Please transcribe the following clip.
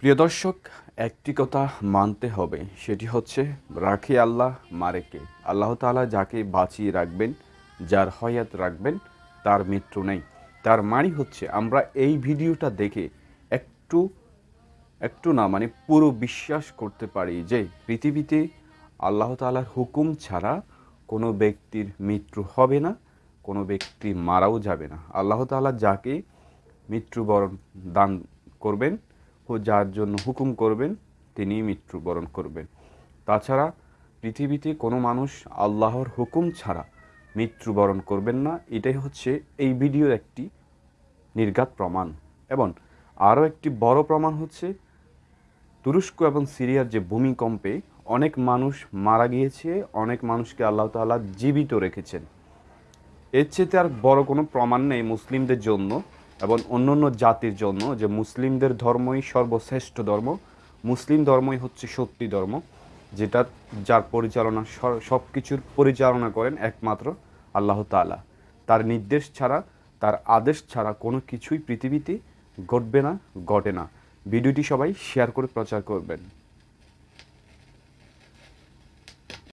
প্রিয় দর্শক, একটি কথা মানতে হবে, সেটি হচ্ছে রাখে আল্লাহ মারেকে আল্লাহ তাআলা যাকে বাঁচিয়ে রাখবেন, যার হয়াত রাখবেন, তার মৃত্যু নেই। তার মানে হচ্ছে আমরা এই ভিডিওটা দেখে একটু একটু না মানে পুরো বিশ্বাস করতে পারি যে পৃথিবীতে আল্লাহ তাআলার হুকুম ছাড়া কোনো ব্যক্তির মৃত্যু হবে না, কোনো ব্যক্তি মারাও যাবে না। আল্লাহ তাআলা যাকে মৃত্যুবরণ দান করবেন ও যার জন্য হুকুম করবেন, তিনি মৃত্যুবরণ করবেন। তাছাড়া পৃথিবীতে কোনো মানুষ আল্লাহর হুকুম ছাড়া মৃত্যুবরণ করবেন না, এটাই হচ্ছে এই ভিডিওর একটি নির্ঘাত প্রমাণ। এবং আরও একটি বড় প্রমাণ হচ্ছে তুরস্ক এবং সিরিয়ার যে ভূমিকম্পে অনেক মানুষ মারা গিয়েছে, অনেক মানুষকে আল্লাহ তাআলা জীবিত রেখেছেন। এর চেয়ে আর বড় কোনো প্রমাণ নেই মুসলিমদের জন্য এবং অন্য অন্য জাতির জন্য যে মুসলিমদের ধর্মই সর্বশ্রেষ্ঠ ধর্ম, মুসলিম ধর্মই হচ্ছে সত্যি ধর্ম, যেটা যার পরিচালনা সব কিছুর পরিচালনা করেন একমাত্র আল্লাহ তাআলা। তার নির্দেশ ছাড়া, তার আদেশ ছাড়া কোনো কিছুই পৃথিবীতে ঘটবে না, ঘটে না। ভিডিওটি সবাই শেয়ার করে প্রচার করবেন।